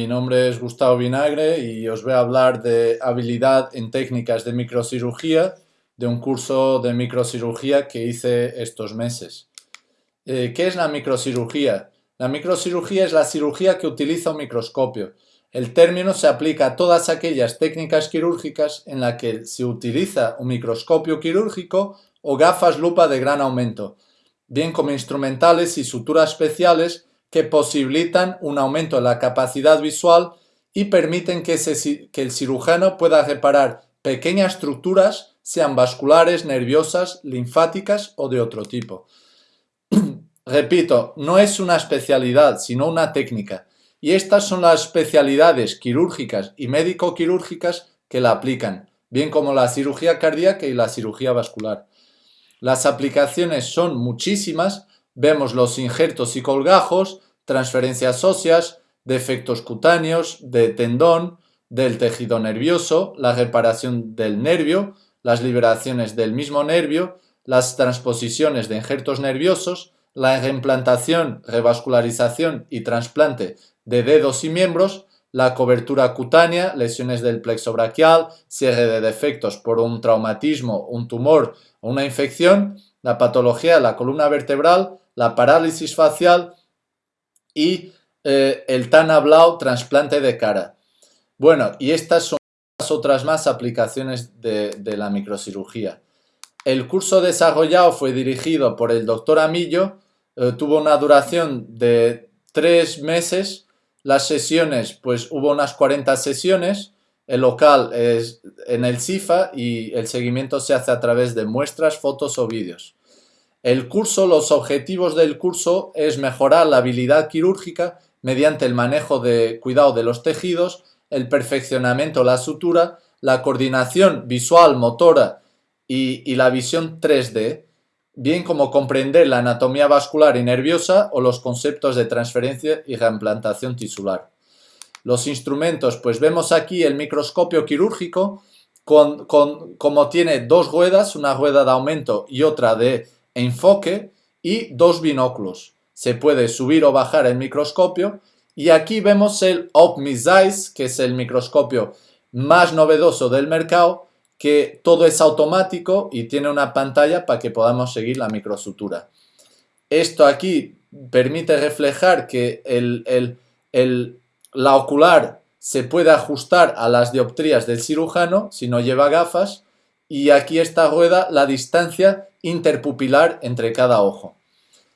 Mi nombre es Gustavo Vinagre y os voy a hablar de habilidad en técnicas de microcirugía de un curso de microcirugía que hice estos meses. Eh, ¿Qué es la microcirugía? La microcirugía es la cirugía que utiliza un microscopio. El término se aplica a todas aquellas técnicas quirúrgicas en las que se utiliza un microscopio quirúrgico o gafas lupa de gran aumento, bien como instrumentales y suturas especiales que posibilitan un aumento de la capacidad visual y permiten que, el cirujano pueda reparar pequeñas estructuras, sean vasculares, nerviosas, linfáticas o de otro tipo. Repito, no es una especialidad, sino una técnica. Y estas son las especialidades quirúrgicas y médico-quirúrgicas que la aplican, bien como la cirugía cardíaca y la cirugía vascular. Las aplicaciones son muchísimas Vemos los injertos y colgajos, transferencias óseas, defectos cutáneos, de tendón, del tejido nervioso, la reparación del nervio, las liberaciones del mismo nervio, las transposiciones de injertos nerviosos, la reimplantación, revascularización y trasplante de dedos y miembros, la cobertura cutánea, lesiones del plexo braquial, cierre de defectos por un traumatismo, un tumor o una infección, la patología de la columna vertebral, la parálisis facial y eh, el tan hablado trasplante de cara. Bueno, y estas son las otras más aplicaciones de, la microcirugía. El curso desarrollado fue dirigido por el doctor Amillo, eh, tuvo una duración de tres meses, las sesiones, pues hubo unas 40 sesiones, el local es en el CIFA y el seguimiento se hace a través de muestras, fotos o vídeos. El curso, los objetivos del curso es mejorar la habilidad quirúrgica mediante el manejo de cuidado de los tejidos, el perfeccionamiento la sutura, la coordinación visual, motora y, la visión 3D, bien como comprender la anatomía vascular y nerviosa o los conceptos de transferencia y reimplantación tisular. Los instrumentos, pues vemos aquí el microscopio quirúrgico, con, como tiene dos ruedas, una rueda de aumento y otra de enfoque y dos binóculos. Se puede subir o bajar el microscopio y aquí vemos el OpmiZeis, que es el microscopio más novedoso del mercado, que todo es automático y tiene una pantalla para que podamos seguir la microsutura. Esto aquí permite reflejar que la ocular se puede ajustar a las dioptrías del cirujano si no lleva gafas y aquí esta rueda la distancia interpupilar entre cada ojo.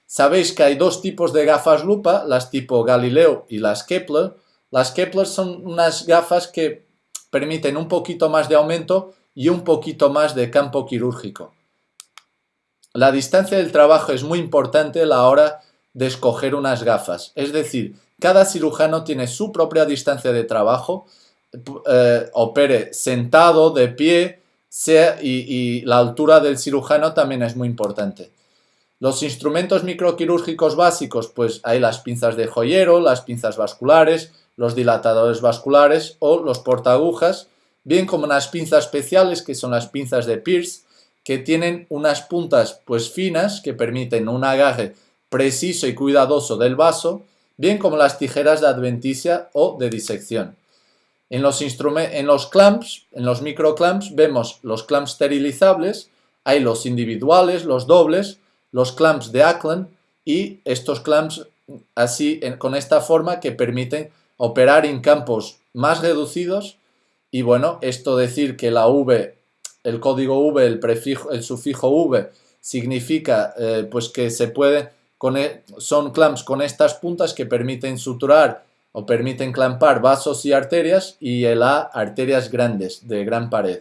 Sabéis que hay dos tipos de gafas lupa, las tipo Galileo y las Kepler. Las Kepler son unas gafas que permiten un poquito más de aumento y un poquito más de campo quirúrgico. La distancia del trabajo es muy importante a la hora de escoger unas gafas. Es decir, cada cirujano tiene su propia distancia de trabajo, eh, opere sentado, de pie, y, la altura del cirujano también es muy importante. Los instrumentos microquirúrgicos básicos, pues hay las pinzas de joyero, las pinzas vasculares, los dilatadores vasculares o los portaagujas, bien como unas pinzas especiales que son las pinzas de Pierce, que tienen unas puntas pues finas que permiten un agarre preciso y cuidadoso del vaso, bien como las tijeras de adventicia o de disección. En los, en los clamps, en los microclamps, vemos los clamps esterilizables, hay los individuales, los dobles, los clamps de Ackland y estos clamps así con esta forma que permiten operar en campos más reducidos y bueno, esto decir que la V, el código V, el, prefijo, el sufijo V significa eh, pues que se puede, e, son clamps con estas puntas que permiten suturar o permiten clampar vasos y arterias y el A arterias grandes de gran pared.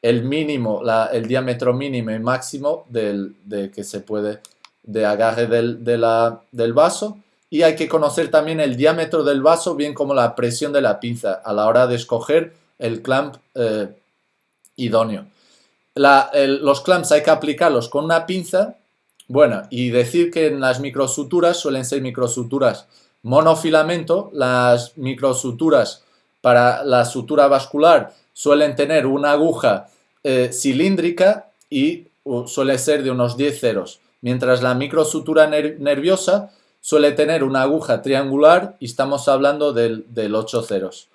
El mínimo, el diámetro mínimo y máximo del, de que se puede de agarre del, del vaso y hay que conocer también el diámetro del vaso bien como la presión de la pinza a la hora de escoger el clamp eh, idóneo. los clamps hay que aplicarlos con una pinza, bueno, y decir que en las microsuturas suelen ser microsuturas monofilamento, las microsuturas para la sutura vascular suelen tener una aguja eh, cilíndrica y suele ser de unos 10 ceros, mientras la microsutura nerviosa suele tener una aguja triangular y estamos hablando del, del 8 ceros.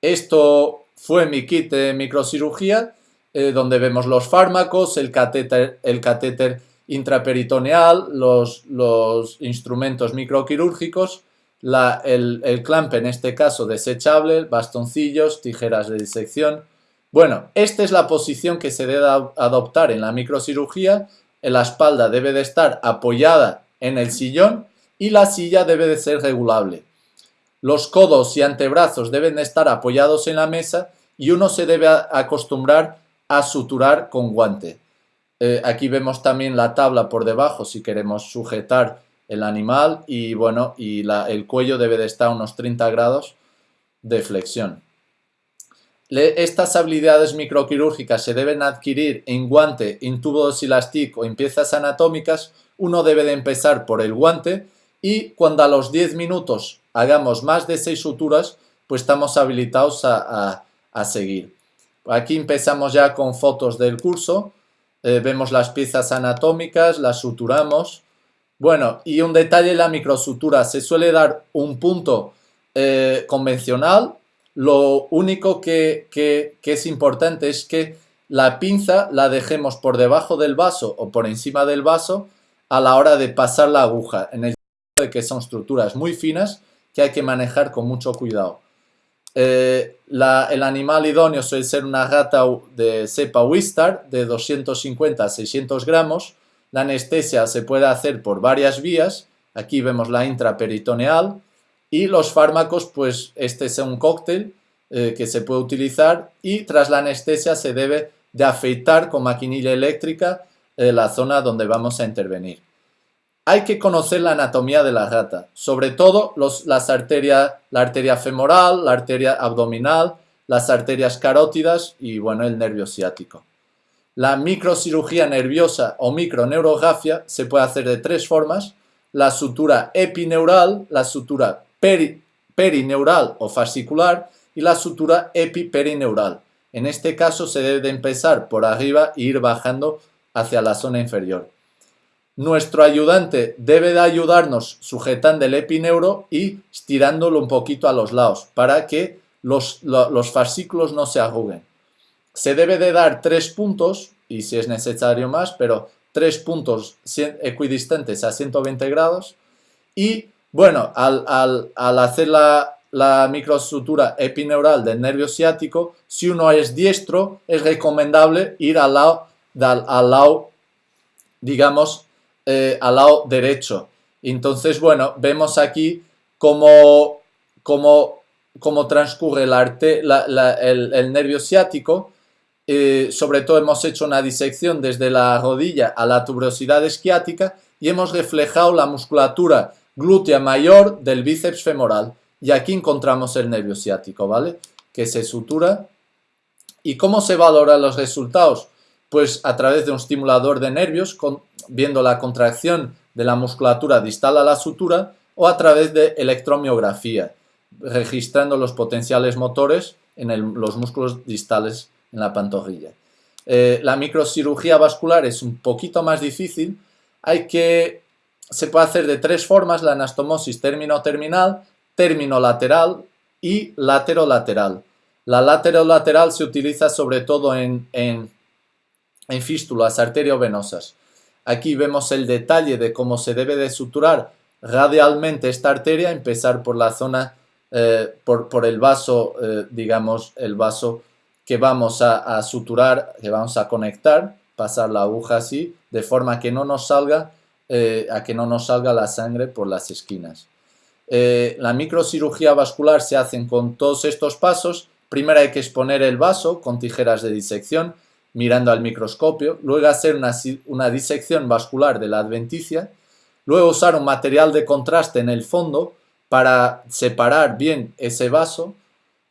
Esto fue mi kit de microcirugía, eh, donde vemos los fármacos, el catéter, el catéter intraperitoneal, los, instrumentos microquirúrgicos, el, el, clamp en este caso desechable, bastoncillos, tijeras de disección. Bueno, esta es la posición que se debe adoptar en la microcirugía. La espalda debe de estar apoyada en el sillón y la silla debe de ser regulable. Los codos y antebrazos deben de estar apoyados en la mesa y uno se debe acostumbrar a suturar con guante. Eh, aquí vemos también la tabla por debajo si queremos sujetar el animal y bueno, y el cuello debe de estar a unos 30 grados de flexión. estas habilidades microquirúrgicas se deben adquirir en guante, en tubo de o en piezas anatómicas. Uno debe de empezar por el guante y cuando a los 10 minutos hagamos más de 6 suturas, pues estamos habilitados a, seguir. Aquí empezamos ya con fotos del curso. Eh, vemos las piezas anatómicas, las suturamos. Bueno, y un detalle, la microsutura se suele dar un punto eh, convencional. Lo único que, que, es importante es que la pinza la dejemos por debajo del vaso o por encima del vaso a la hora de pasar la aguja, en el de que son estructuras muy finas que hay que manejar con mucho cuidado. Eh, el animal idóneo suele ser una gata de cepa Wistar de 250 a 600 gramos. La anestesia se puede hacer por varias vías. Aquí vemos la intraperitoneal. Y los fármacos, pues este es un cóctel eh, que se puede utilizar y tras la anestesia se debe de afeitar con maquinilla eléctrica eh, la zona donde vamos a intervenir. Hay que conocer la anatomía de la rata, sobre todo las arterias, la arteria femoral, la arteria abdominal, las arterias carótidas y bueno, el nervio ciático. La microcirugía nerviosa o microneurografia se puede hacer de tres formas, la sutura epineural, la sutura perineural o fascicular y la sutura epiperineural. En este caso se debe de empezar por arriba e ir bajando hacia la zona inferior. Nuestro ayudante debe de ayudarnos sujetando el epineuro y estirándolo un poquito a los lados para que los, fascículos no se arruguen. Se debe de dar tres puntos, y si es necesario más, pero tres puntos equidistantes a 120 grados. Y bueno, al, hacer la, la microestructura epineural del nervio ciático, si uno es diestro, es recomendable ir al lado, al lado digamos, eh, al lado derecho. Entonces, bueno, vemos aquí cómo, transcurre el, nervio ciático. Eh, sobre todo hemos hecho una disección desde la rodilla a la tuberosidad esquiática y hemos reflejado la musculatura glútea mayor del bíceps femoral. Y aquí encontramos el nervio ciático, ¿vale? Que se sutura. ¿Y cómo se valoran los resultados? Pues a través de un estimulador de nervios, viendo la contracción de la musculatura distal a la sutura, o a través de electromiografía, registrando los potenciales motores en los músculos distales en la pantorrilla. Eh, la microcirugía vascular es un poquito más difícil, hay que, se puede hacer de tres formas, la anastomosis término-terminal, término-lateral y lateral La lateral se utiliza sobre todo en fístulas arteriovenosas. Aquí vemos el detalle de cómo se debe de suturar radialmente esta arteria, empezar por la zona, eh, por, el vaso, eh, digamos, el vaso que vamos a, suturar, que vamos a conectar, pasar la aguja así, de forma que no nos salga, eh, a que no nos salga la sangre por las esquinas. la microcirugía vascular se hace con todos estos pasos. Primero hay que exponer el vaso con tijeras de disección, mirando al microscopio, luego hacer una, disección vascular de la adventicia, luego usar un material de contraste en el fondo para separar bien ese vaso,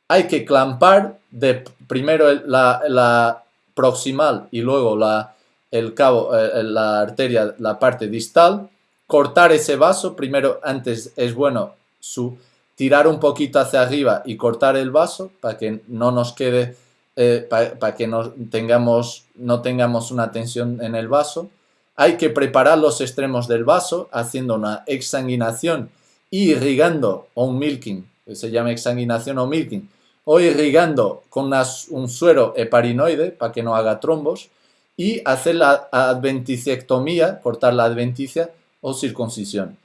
hay que clampar de primero la, proximal y luego la, el cabo, eh, la arteria, la parte distal, cortar ese vaso, primero antes es bueno su, tirar un poquito hacia arriba y cortar el vaso para que no nos quede eh, para que no tengamos, no tengamos una tensión en el vaso. hay que preparar los extremos del vaso haciendo una exsanguinación y irrigando o un milking, que se llama exsanguinación o milking, o irrigando con un suero heparinoide para que no haga trombos y hacer la adventicectomía, cortar la adventicia o circuncisión.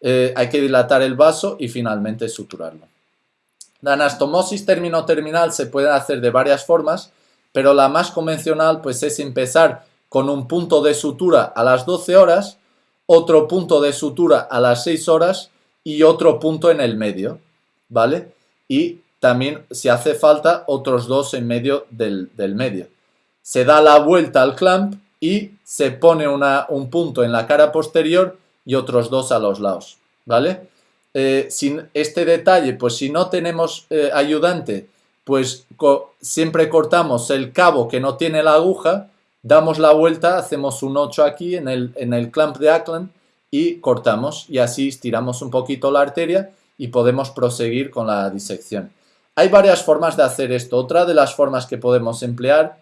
Eh, hay que dilatar el vaso y finalmente suturarlo. La anastomosis término-terminal se puede hacer de varias formas, pero la más convencional pues es empezar con un punto de sutura a las 12 horas, otro punto de sutura a las 6 horas y otro punto en el medio, ¿vale? Y también, si hace falta, otros dos en medio del, medio. Se da la vuelta al clamp y se pone una, un punto en la cara posterior y otros dos a los lados, ¿vale? Eh, sin este detalle, pues si no tenemos eh, ayudante, pues siempre cortamos el cabo que no tiene la aguja, damos la vuelta, hacemos un 8 aquí en el, en el clamp de Ackland y cortamos y así estiramos un poquito la arteria y podemos proseguir con la disección. Hay varias formas de hacer esto. Otra de las formas que podemos emplear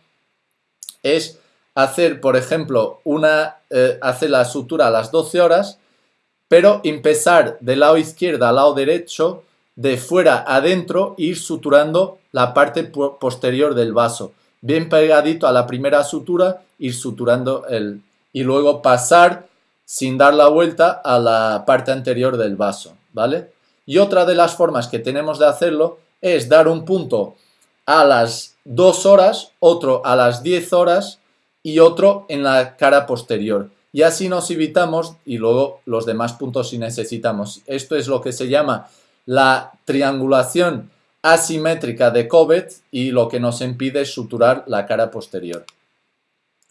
es hacer, por ejemplo, una, eh, hacer la sutura a las 12 horas, pero empezar del lado izquierdo al lado derecho, de fuera adentro, ir suturando la parte posterior del vaso. Bien pegadito a la primera sutura, ir suturando el... y luego pasar sin dar la vuelta a la parte anterior del vaso, ¿vale? Y otra de las formas que tenemos de hacerlo es dar un punto a las 2 horas, otro a las 10 horas y otro en la cara posterior. Y así nos evitamos y luego los demás puntos si necesitamos. Esto es lo que se llama la triangulación asimétrica de Covet y lo que nos impide suturar la cara posterior.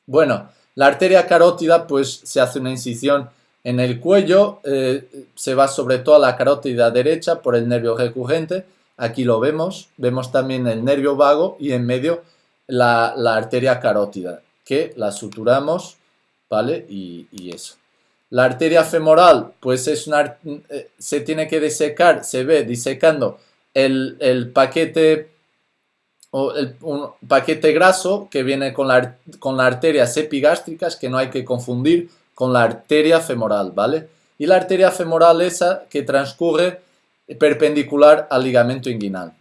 Bueno, la arteria carótida pues se hace una incisión en el cuello, eh, se va sobre todo a la carótida derecha por el nervio recurrente, aquí lo vemos, vemos también el nervio vago y en medio la, arteria carótida, que la suturamos, ¿vale? Y, eso. La arteria femoral, pues es una, eh, se tiene que disecar, se ve disecando el, paquete o el, un paquete graso que viene con, la, con las arterias epigástricas, que no hay que confundir con la arteria femoral, ¿vale? Y la arteria femoral esa que transcurre perpendicular al ligamento inguinal.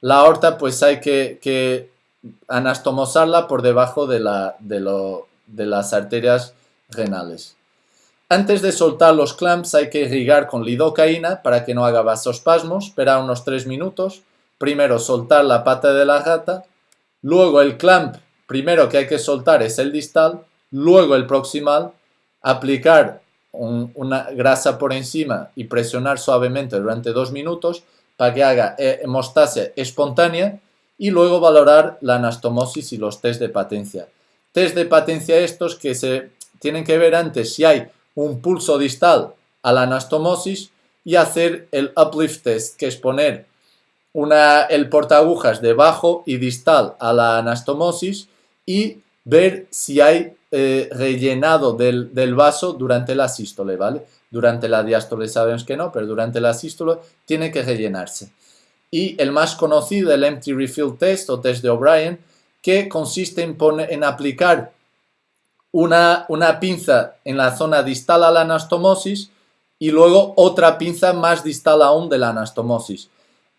La aorta pues hay que, anastomosarla por debajo de, la, de, de las arterias renales. Antes de soltar los clamps hay que irrigar con lidocaína para que no haga vasospasmos, esperar unos 3 minutos, primero soltar la pata de la gata, luego el clamp primero que hay que soltar es el distal, luego el proximal, aplicar una grasa por encima y presionar suavemente durante dos minutos para que haga eh, hemostasia espontánea y luego valorar la anastomosis y los test de patencia. Test de patencia estos que se tienen que ver antes si hay un pulso distal a la anastomosis y hacer el uplift test, que es poner una, el portaagujas debajo y distal a la anastomosis y ver si hay eh, rellenado del, vaso durante la sístole, ¿vale? Durante la diástole sabemos que no, pero durante la sístole tiene que rellenarse. Y el más conocido, el Empty Refill Test o test de O'Brien, que consiste en, en aplicar una, una pinza en la zona distal a la anastomosis y luego otra pinza más distal aún de la anastomosis.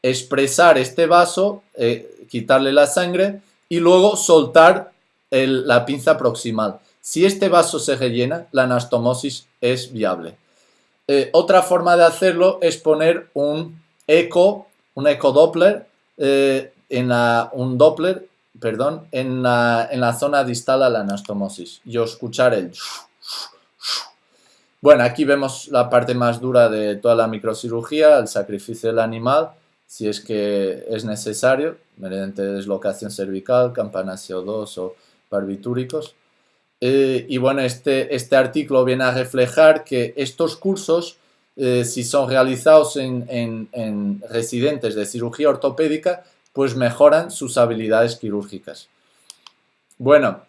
Expresar este vaso, eh, quitarle la sangre y luego soltar la pinza proximal. Si este vaso se rellena, la anastomosis es viable. Eh, otra forma de hacerlo es poner un eco, un ecodoppler, eh, en un Doppler perdón, en la, zona distal a la anastomosis y escuchar el... Bueno, aquí vemos la parte más dura de toda la microcirugía, el sacrificio del animal, si es que es necesario, mediante deslocación cervical, campanas CO2 o barbitúricos. Eh, y bueno, este, este artículo viene a reflejar que estos cursos, eh, si son realizados en, en residentes de cirugía ortopédica, pues mejoran sus habilidades quirúrgicas. Bueno,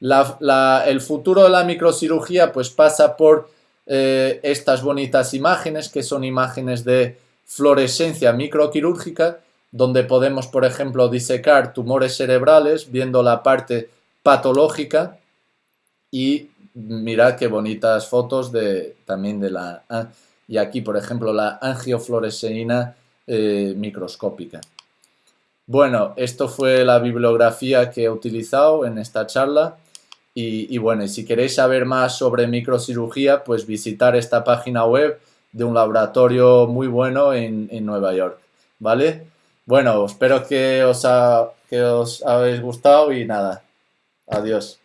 el futuro de la microcirugía pues pasa por eh, estas bonitas imágenes que son imágenes de fluorescencia microquirúrgica donde podemos por ejemplo disecar tumores cerebrales viendo la parte patológica y mirad qué bonitas fotos de, también de la... Y aquí, por ejemplo, la angiofluoresceína eh, microscópica. Bueno, esto fue la bibliografía que he utilizado en esta charla. Y, bueno, si queréis saber más sobre microcirugía, pues visitar esta página web de un laboratorio muy bueno en, Nueva York. ¿Vale? Bueno, espero que os, que os habéis gustado y nada. Adiós.